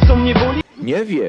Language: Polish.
wiesz co mnie boli? Nie wiem.